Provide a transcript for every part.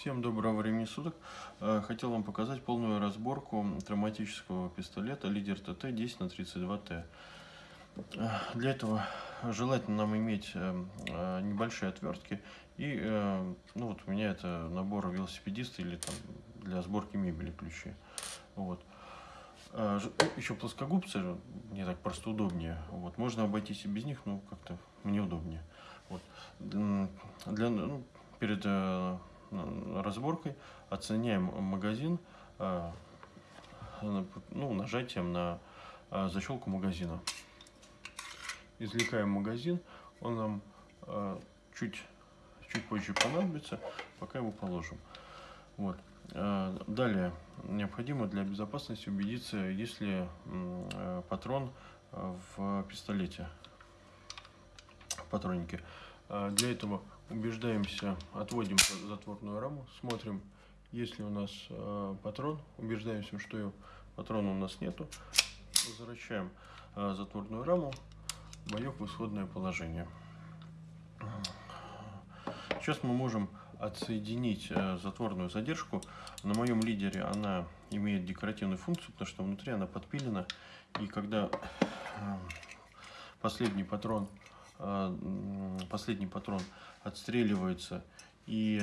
Всем доброго времени суток. Э, хотел вам показать полную разборку травматического пистолета Лидер ТТ 10 на 32 Т. Э, для этого желательно нам иметь э, небольшие отвертки. И ну вот у меня это набор велосипедиста или там для сборки мебели ключи. Вот. Еще плоскогубцы, мне так просто удобнее. Вот. Можно обойтись и без них, но как-то мне удобнее. Вот. Для, ну, перед разборкой оценяем магазин э, ну, нажатием на э, защелку магазина. Извлекаем магазин, он нам э, чуть, чуть позже понадобится, пока его положим. Вот. Далее необходимо для безопасности убедиться, есть ли патрон в пистолете, в патроннике. Для этого убеждаемся, отводим затворную раму, смотрим, есть ли у нас э, патрон, убеждаемся, что патрона у нас нету, возвращаем э, затворную раму, боек в исходное положение. Сейчас мы можем отсоединить э, затворную задержку. На моем лидере она имеет декоративную функцию, потому что внутри она подпилена, и когда э, последний патрон последний патрон отстреливается и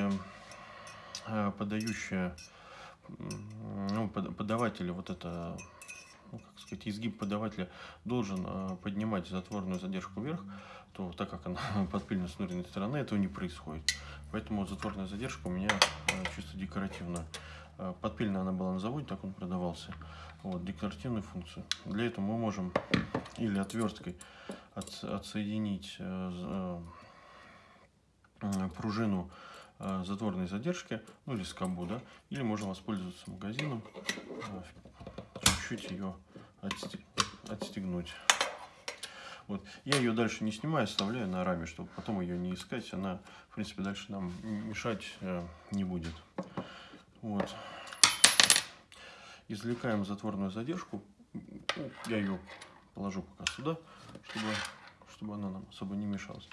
э, подающая ну, подаватель вот это ну, как сказать, изгиб подавателя должен э, поднимать затворную задержку вверх, то так как она подпильна с внутренней стороны, этого не происходит. Поэтому затворная задержка у меня чисто декоративная. Подпильная она была на заводе, так он продавался. Вот, декоративную функцию. Для этого мы можем или отверткой от, отсоединить э, э, пружину э, затворной задержки, ну или скобу, да, или можно воспользоваться магазином, чуть-чуть ее отстегнуть. Вот. Я ее дальше не снимаю, оставляю на раме, чтобы потом ее не искать. Она, в принципе, дальше нам мешать не будет. Вот. Извлекаем затворную задержку. Я ее положу пока сюда, чтобы, чтобы она нам особо не мешалась.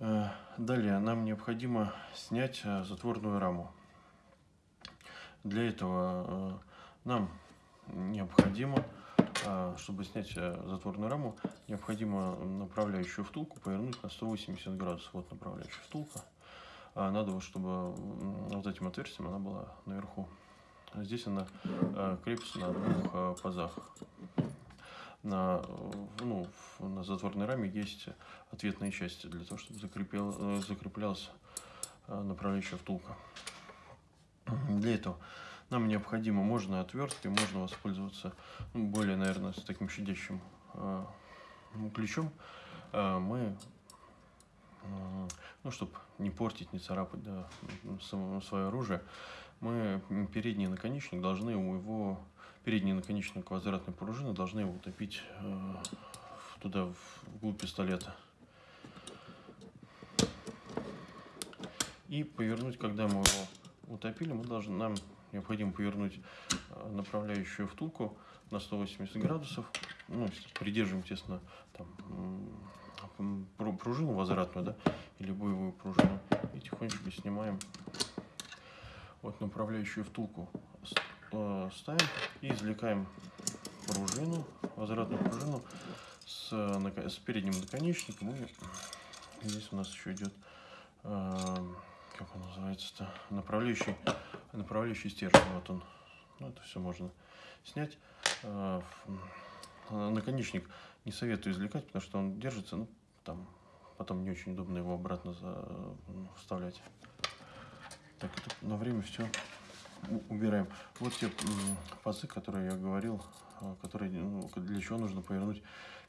Э, далее нам необходимо снять э, затворную раму. Для этого э, нам необходимо, чтобы снять затворную раму, необходимо направляющую втулку повернуть на 180 градусов. Вот направляющая втулка. Надо, чтобы вот этим отверстием она была наверху. Здесь она крепится на двух пазах на, ну, на затворной раме есть ответные части для того, чтобы закрепил, э, закреплялась э, направляющая втулка. Для этого нам необходимо, можно отверткой, можно воспользоваться ну, более, наверное, с таким щадящим э, ключом. Э, мы, э, ну, чтобы не портить, не царапать да, свое оружие, мы передний наконечник должны у его передний наконечник квадратной пружины должны его утопить э, туда, в глубь пистолета. И повернуть, когда мы его утопили, мы должны, нам необходимо повернуть э, направляющую втулку на 180 градусов. Ну, придерживаем, естественно, там, пружину возвратную, да, или боевую пружину. И тихонечко снимаем вот направляющую втулку Э, ставим и извлекаем пружину, возвратную пружину с, с передним наконечником. И здесь у нас еще идет, э, как он называется-то, направляющий, направляющий стержень. Вот он. Ну, это все можно снять. Э, наконечник не советую извлекать, потому что он держится, ну, там, потом не очень удобно его обратно за, вставлять. Так, это на время все убираем. Вот те пазы, которые я говорил, а, которые, ну, для чего нужно повернуть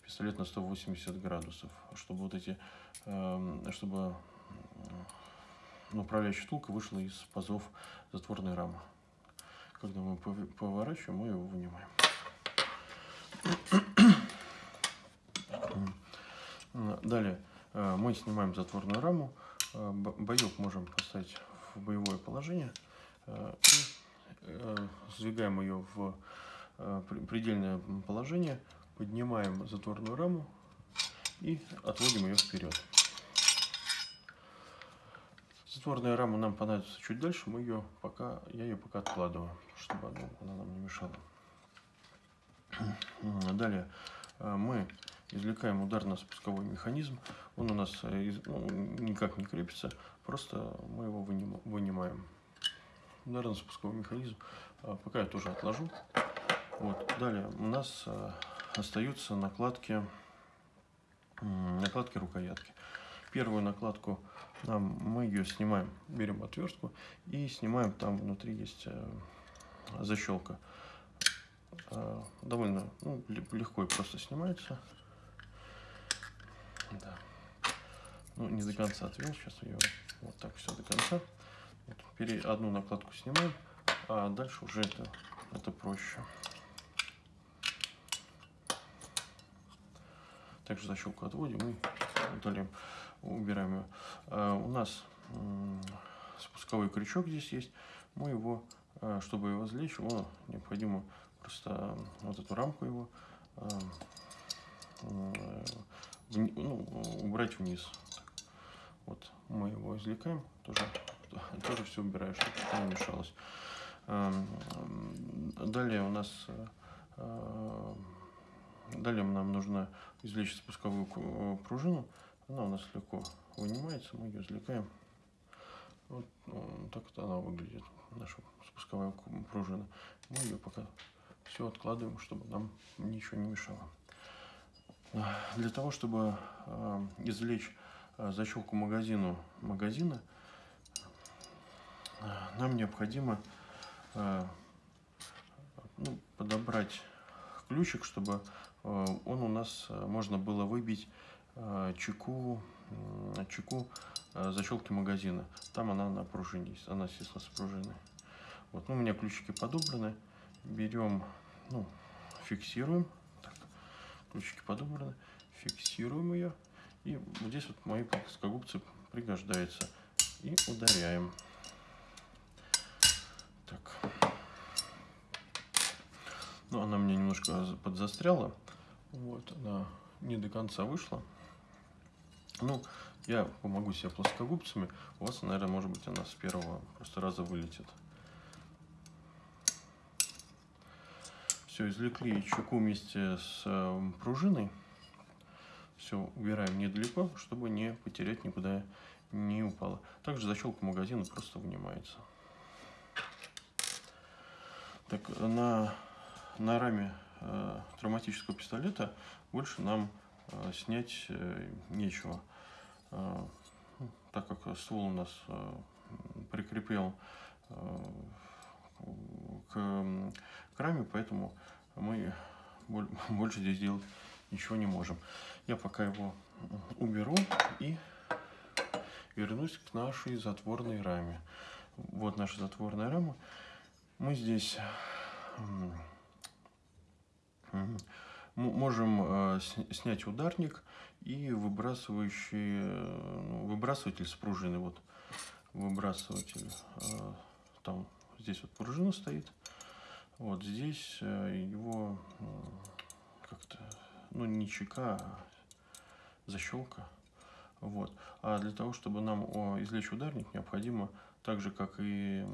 пистолет на 180 градусов, чтобы вот эти, эм, чтобы ну, управляющая втулка вышла из пазов затворной рамы. Когда мы поворачиваем, мы его вынимаем. Далее э, мы снимаем затворную раму, э, боек можем поставить в боевое положение – сдвигаем ее в э, предельное положение, поднимаем затворную раму и отводим ее вперед. затворная рама нам понадобится чуть дальше, мы ее пока, я ее пока откладываю, чтобы она нам не мешала. Далее мы извлекаем ударно-спусковой механизм. Он у нас ну, никак не крепится, просто мы его вынимаем. Ударно-спусковой механизм пока я тоже отложу. Вот. Далее у нас остаются накладки, накладки рукоятки. Первую накладку нам, мы ее снимаем, берем отвертку и снимаем, там внутри есть э, защелка. Э, довольно ну, легко и просто снимается. Да. Ну, не до конца отвел, сейчас ее вот так все до конца. Вот, одну накладку снимаем, а дальше уже это, это проще. Также защелку отводим и удаляем, убираем ее. А у нас спусковой крючок здесь есть. Мы его, а, чтобы его извлечь, его необходимо просто вот эту рамку его а, ну, убрать вниз. Вот мы его извлекаем, тоже, тоже все убираем, чтобы не мешалось. Далее у нас Далее нам нужно извлечь спусковую э, пружину. Она у нас легко вынимается, мы ее извлекаем. Вот так вот она выглядит, наша спусковая пружина. Мы ее пока все откладываем, чтобы нам ничего не мешало. Для того, чтобы э, извлечь э, защелку магазину магазина, нам необходимо ну, подобрать ключик, чтобы Э, он у нас э, можно было выбить э, чеку, чеку защелки магазина. Там она на пружине она, естественно, с пружиной. Вот, ну, у меня ключики подобраны. Берем, ну, фиксируем. Так, ключики подобраны. Фиксируем ее. И здесь вот мои плоскогубцы пригождаются. И ударяем. Так. Ну, она мне немножко подзастряла. Вот, она не до конца вышла. Ну, я помогу себе плоскогубцами. У вас, наверное, может быть, она с первого просто раза вылетит. Все, извлекли чеку вместе с э, пружиной. Все убираем недалеко, чтобы не потерять никуда не упало. Также защелка магазина просто вынимается. Так, на, на раме э, травматического пистолета больше нам э, снять э, нечего, э, ну, так как ствол у нас э, прикреплен э, к, к раме, поэтому мы больше здесь делать ничего не можем. Я пока его уберу и вернусь к нашей затворной раме. Вот наша затворная рама. Мы здесь Можем э, снять ударник и выбрасывающий, э, ну, выбрасыватель с пружины. Вот выбрасыватель. Э, там здесь вот пружина стоит. Вот здесь его как-то, ну не чека, а защелка. Вот. А для того, чтобы нам извлечь ударник, необходимо так же, как и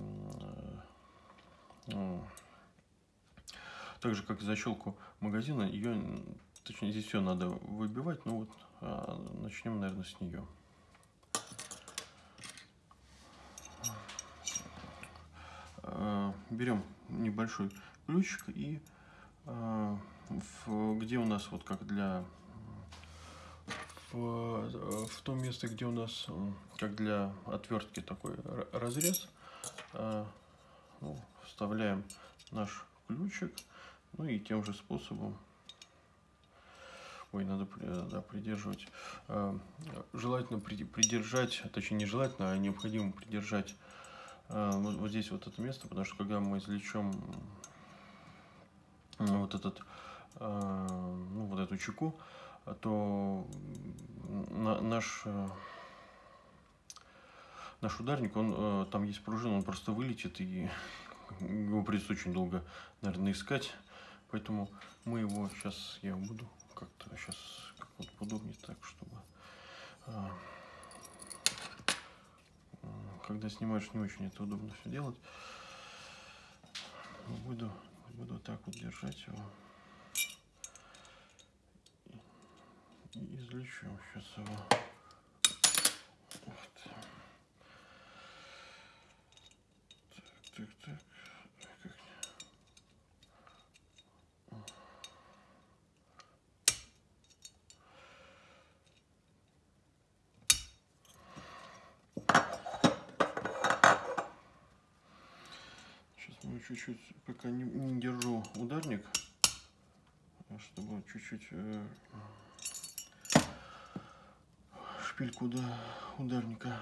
так же, как и защелку магазина, ее, точнее, здесь все надо выбивать, ну вот, а, начнем, наверное, с нее. А, берем небольшой ключик и а, где у нас вот как для в, в том месте, где у нас как для отвертки такой разрез, ну, вставляем наш ключик ну и тем же способом, ой, надо да, придерживать, э, желательно придержать, точнее не желательно, а необходимо придержать э, вот, вот здесь вот это место, потому что когда мы извлечем вот этот, э, ну, вот эту чеку, то наш наш ударник, он там есть пружина, он просто вылетит и его придется очень долго, наверное, искать. Поэтому мы его сейчас, я буду как-то сейчас как вот удобнее так, чтобы а, когда снимаешь, не очень это удобно все делать. Буду, буду так вот держать его. И извлечем сейчас его. Вот. Так, так, так. Как... Сейчас мы чуть-чуть, пока не, не держу ударник, чтобы чуть-чуть э, шпильку до ударника.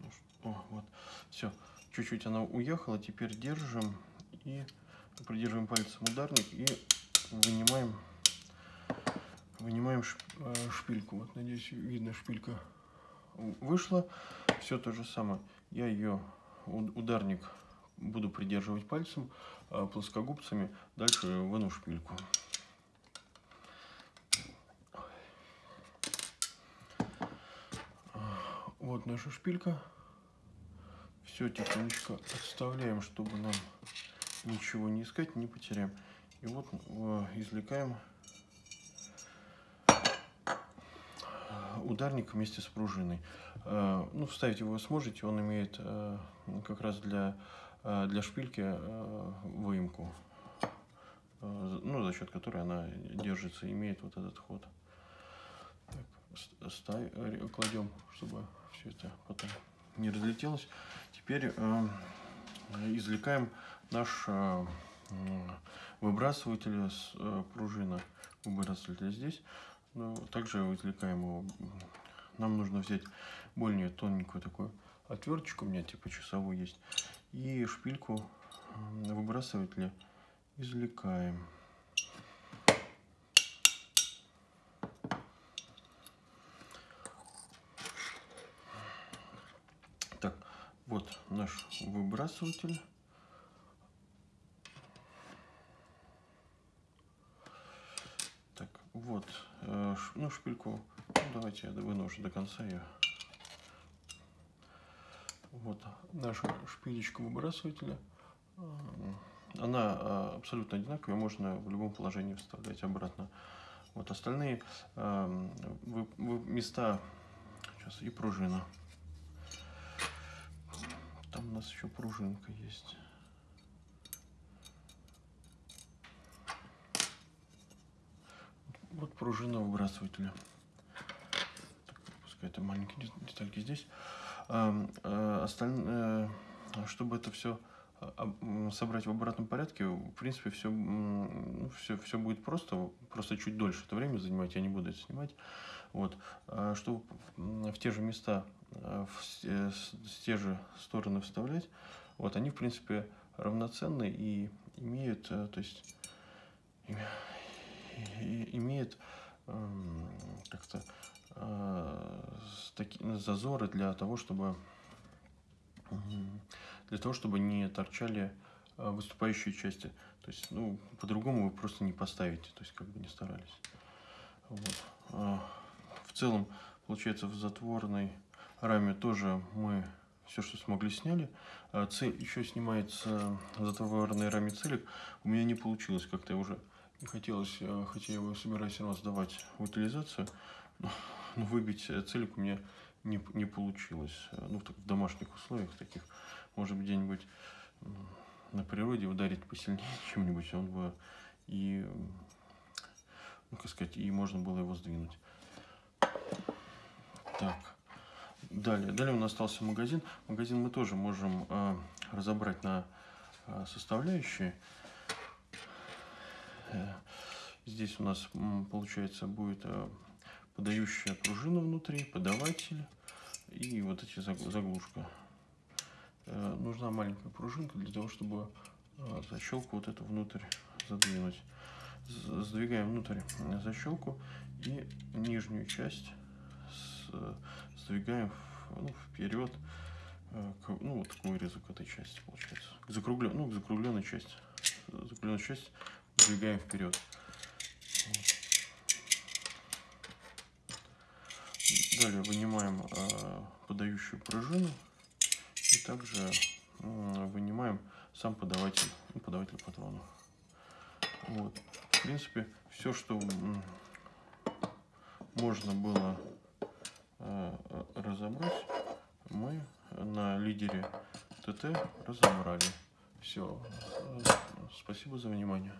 Ну о, вот. Все. Чуть-чуть она уехала. Теперь держим и придерживаем пальцем ударник и вынимаем вынимаем э, шпильку. Вот, надеюсь, видно, шпилька вышла. Все то же самое. Я ее, ударник, буду придерживать пальцем, а плоскогубцами. Дальше выну шпильку. Вот наша шпилька. Все тихонечко отставляем, чтобы нам ничего не искать, не потеряем. И вот э, извлекаем ударник вместе с пружиной. Э, ну, вставить его сможете, он имеет э, как раз для, для шпильки выемку, ну, за счет которой она держится, имеет вот этот ход. Так, ставь, кладем, чтобы все это потом не разлетелось. Теперь э, извлекаем наш э, выбрасыватель с э, пружина выбрасывателя здесь. Но также извлекаем его. Нам нужно взять более тоненькую такую отверточку, у меня типа часовой есть, и шпильку выбрасывателя извлекаем. Вот наш выбрасыватель. Так, вот, ну шпильку, ну, давайте я выношу до конца ее. Вот наша шпилечка выбрасывателя. Она э, абсолютно одинаковая, можно в любом положении вставлять обратно. Вот остальные э, места сейчас и пружина. Там у нас еще пружинка есть. Вот пружина выбрасывателя. Так, пускай это маленькие детальки здесь. А, а, остальное, чтобы это все а, собрать в обратном порядке, в принципе, все, ну, все, все будет просто, просто чуть дольше это время занимать, я не буду это снимать. Вот. А чтобы в те же места Э, в э, те же стороны вставлять, вот они в принципе равноценны и имеют, э, то есть имеют эм, как-то такие зазоры для того, чтобы для того, чтобы не торчали выступающие части. То есть, ну, по-другому вы просто не поставите, то есть, как бы не старались. Вот. В целом, получается, в затворной раме тоже мы все, что смогли, сняли. А цель еще снимается затворной раме целик. У меня не получилось как-то уже хотелось, э, хотя я его собираюсь все равно сдавать в утилизацию, но, но выбить целик у меня не, не получилось. Ну, в, в домашних условиях таких, может где-нибудь на природе ударить посильнее чем-нибудь, он бы и, ну, как сказать, и можно было его сдвинуть. Так. Далее, далее у нас остался магазин. Магазин мы тоже можем э, разобрать на э, составляющие. Здесь у нас получается будет э, подающая пружина внутри, подаватель и вот эти заглушка. Э, нужна маленькая пружинка для того, чтобы э, защелку вот эту внутрь задвинуть. Сдвигаем внутрь защелку и нижнюю часть сдвигаем ну, вперед, к, ну, вот к вырезу к этой части получается. К закруглен, ну, к закругленной части. Закругленную часть сдвигаем вперед. Далее вынимаем э, подающую пружину и также вынимаем сам подаватель, ну, подаватель патронов. Вот. В принципе, все, что можно было э, разобрать, мы на лидере ТТ разобрали. Все. Спасибо за внимание.